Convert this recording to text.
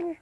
abi.